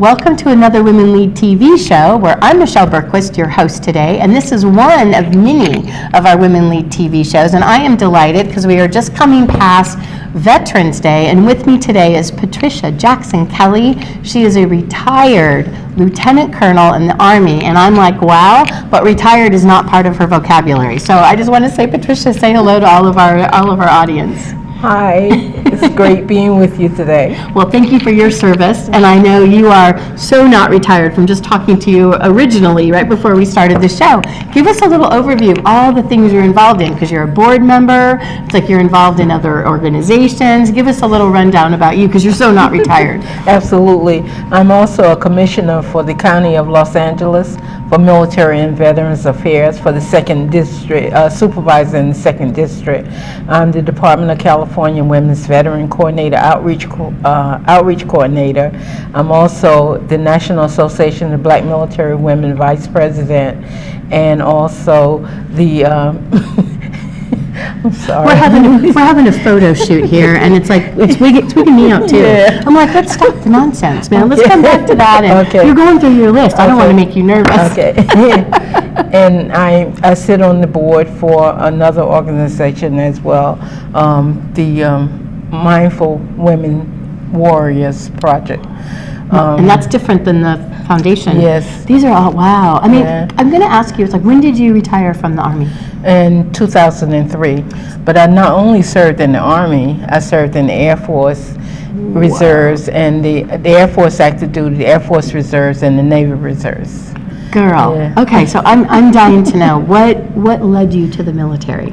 Welcome to another Women Lead TV show where I'm Michelle Bergquist, your host today, and this is one of many of our Women Lead TV shows. And I am delighted because we are just coming past Veterans Day, and with me today is Patricia Jackson Kelly. She is a retired lieutenant colonel in the Army, and I'm like, wow, but retired is not part of her vocabulary. So I just want to say, Patricia, say hello to all of our all of our audience. Hi, it's great being with you today. Well, thank you for your service, and I know you are so not retired from just talking to you originally, right before we started the show. Give us a little overview of all the things you're involved in, because you're a board member, it's like you're involved in other organizations. Give us a little rundown about you, because you're so not retired. Absolutely. I'm also a commissioner for the County of Los Angeles for Military and Veterans Affairs for the Second District, uh, supervisor in the Second District. I'm the Department of California Women's Veteran Coordinator, Outreach, Co- uh, Outreach Coordinator. I'm also the National Association of Black Military Women Vice President, and also the, um, sorry. We're having, a- we're having a photo shoot here, and it's like, it's wigging, it's wigging me out too. Yeah. I'm like, let's stop the nonsense, man, let's come back to that, and Okay. you're going through your list, I don't want to make you nervous. Okay. and I, I sit on the board for another organization as well, um, the um, Mindful Women Warriors Project. Um, And that's different than the foundation. Yes. These are all, wow. I mean, Yeah. I'm going to ask you, it's like, when did you retire from the Army? in 2003. But I not only served in the Army, I served in the Air Force Reserves and the, the Air Force active duty, the Air Force Reserves, and the Navy Reserves. Girl. Yeah. Okay, so I'm, I'm dying to know, what, what led you to the military?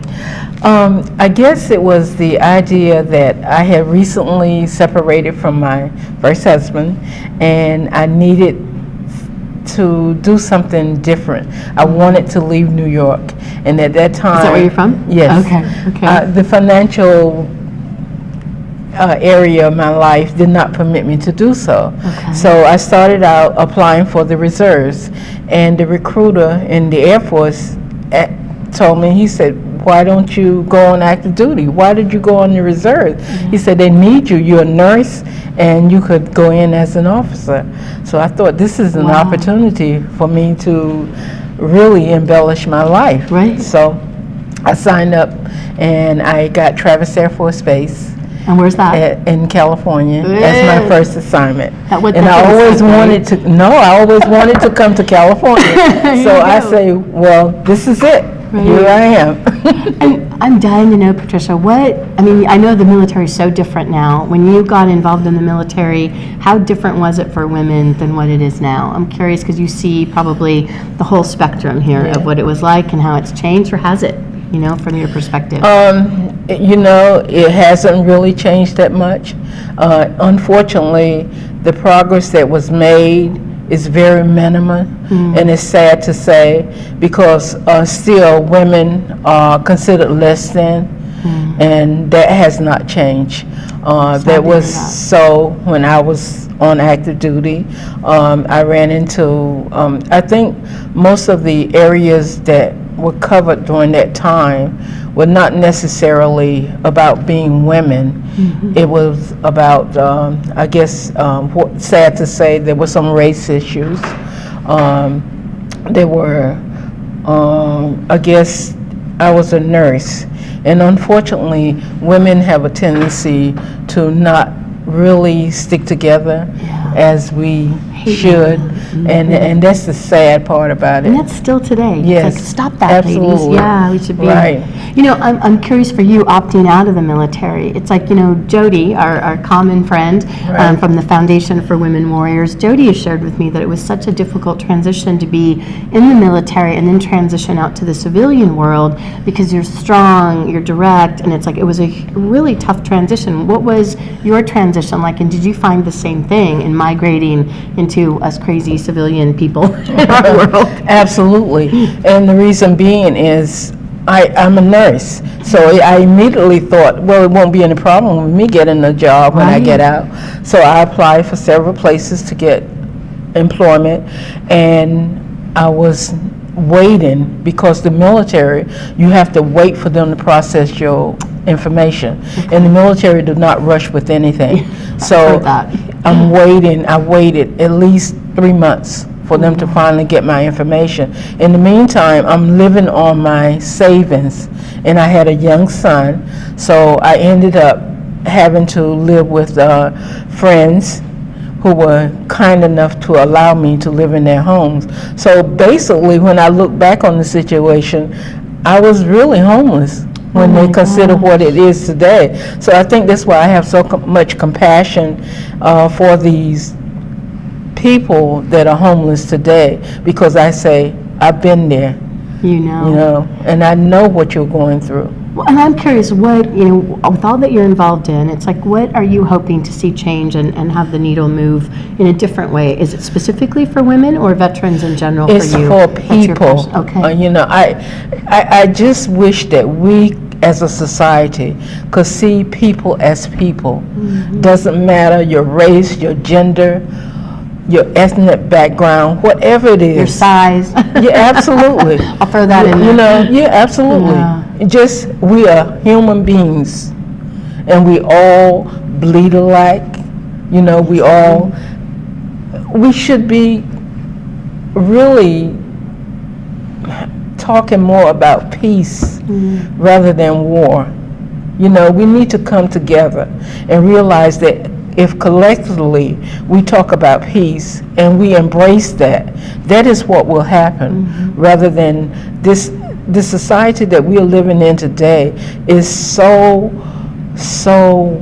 Um, I guess it was the idea that I had recently separated from my first husband and I needed to do something different. I wanted to leave New York. And at that time. Is that where you're from? Yes. Okay, okay. Uh, the financial uh, area of my life did not permit me to do so. Okay. So I started out applying for the reserves, and the recruiter in the Air Force eh, told me, he said, why don't you go on active duty? Why did you go on the reserve? Mm-hmm. He said, they need you. You're a nurse, and you could go in as an officer. So I thought, this is an Wow. opportunity for me to really embellish my life. Right. So I signed up, and I got Travis Air Force Base And where's that? at- in California that's my first assignment. That And I always wanted to, no, I always wanted to come to California. So I go. say, well, this is it. Here I am. And I'm dying to know, Patricia, what, I mean, I know the military is so different now. When you got involved in the military, how different was it for women than what it is now? I'm curious because you see probably the whole spectrum here Yeah. of what it was like and how it's changed, or has it, you know, from your perspective? Um, you know, it hasn't really changed that much. Uh, unfortunately, the progress that was made is very minimal, and it's sad to say because uh, still women are considered less than, and that has not changed. Uh, that was that. so when I was on active duty. Um, I ran into, um, I think most of the areas that were covered during that time were not necessarily about being women. It was about, um, I guess, um, what, sad to say, there were some race issues. Um, there were, um, I guess, I was a nurse, and unfortunately, women have a tendency to not really stick together Yeah. as we should, and and mm-hmm. that's the sad part about it. And that's still today. Yes, like, stop that, ladies. Yeah, we should be. Right. You know, I'm, I'm curious for you opting out of the military. It's like, you know, Jody, our, our common friend um, from the Foundation for Women Warriors, Jody has shared with me that it was such a difficult transition to be in the military and then transition out to the civilian world because you're strong, you're direct, and it's like, it was a really tough transition. What was your transition like, and did you find the same thing in migrating into us crazy civilian people in our world? Absolutely. And the reason being is I, I'm a nurse. So I immediately thought, well, it won't be any problem with me getting a job when I get out. So I applied for several places to get employment and I was waiting because the military, you have to wait for them to process your information. And the military do not rush with anything. So. I'm waiting, I waited at least three months for them to finally get my information. In the meantime, I'm living on my savings, and I had a young son, so I ended up having to live with uh, friends who were kind enough to allow me to live in their homes. So basically, when I look back on the situation, I was really homeless when they consider what it is today. So I think that's why I have so com- much compassion uh, for these people that are homeless today, because I say, I've been there, You know. you know, and I know what you're going through. Well, And I'm curious, what, you know, with all that you're involved in, it's like, what are you hoping to see change and, and have the needle move in a different way? Is it specifically for women or veterans in general for you? It's for people. pers- Uh, Okay. You know, I, I, I just wish that we, as a society, could see people as people. Mm-hmm. Doesn't matter your race, your gender, your ethnic background, whatever it is. Your size? Yeah, absolutely. I'll throw that in You there. know, yeah, absolutely. Yeah. Just, we are human beings, and we all bleed alike, you know, we all, we should be really talking more about peace Mm-hmm. rather than war. You know, we need to come together and realize that if collectively we talk about peace and we embrace that, that is what will happen, Mm-hmm. rather than this, the society that we are living in today is so, so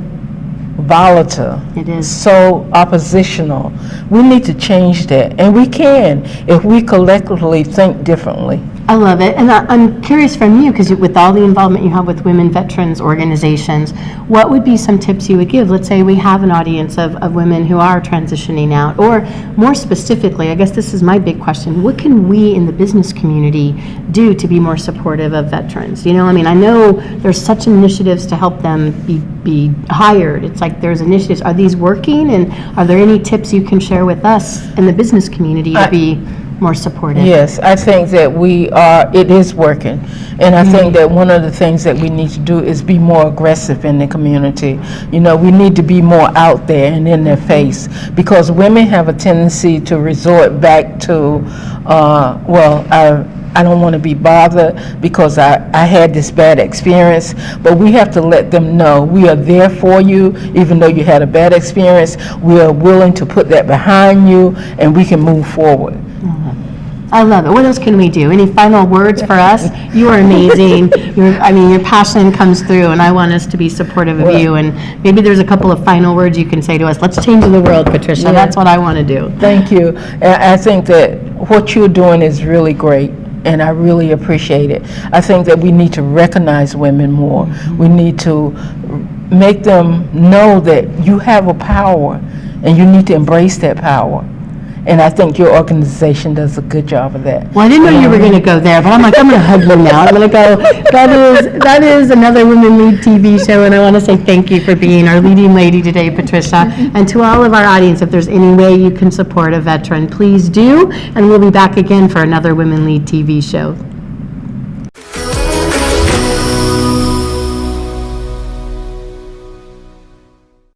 volatile It is. so oppositional. We need to change that, and we can if we collectively think differently. I love it. And I- I'm curious from you, because with all the involvement you have with women veterans organizations, what would be some tips you would give? Let's say we have an audience of, of women who are transitioning out, or more specifically, I guess this is my big question, what can we in the business community do to be more supportive of veterans? You know, I mean, I know there's such initiatives to help them be, be hired. It's like there's initiatives. Are these working? And are there any tips you can share with us in the business community to I- be more supportive? Yes, I think that we are, it is working. And I think that one of the things that we need to do is be more aggressive in the community. You know, we need to be more out there and in their face, because women have a tendency to resort back to, uh, well, I, I don't want to be bothered because I, I had this bad experience, but we have to let them know we are there for you, even though you had a bad experience. We are willing to put that behind you, and we can move forward. I love it. What else can we do? Any final words for us? You are amazing. Your, I mean, your passion comes through, and I want us to be supportive of you. And maybe there's a couple of final words you can say to us. Let's change the world, Patricia. That's what I want to do. Thank you. I think that what you're doing is really great, and I really appreciate it. I think that we need to recognize women more. Mm-hmm. We need to make them know that you have a power, and you need to embrace that power. And I think your organization does a good job of that. Well, I didn't know you were um, going to go there, but I'm like, I'm going to hug you now. I'm going to go. That is that is another Women Lead TV show, and I want to say thank you for being our leading lady today, Patricia. And to all of our audience, if there's any way you can support a veteran, please do. And we'll be back again for another Women Lead TV show.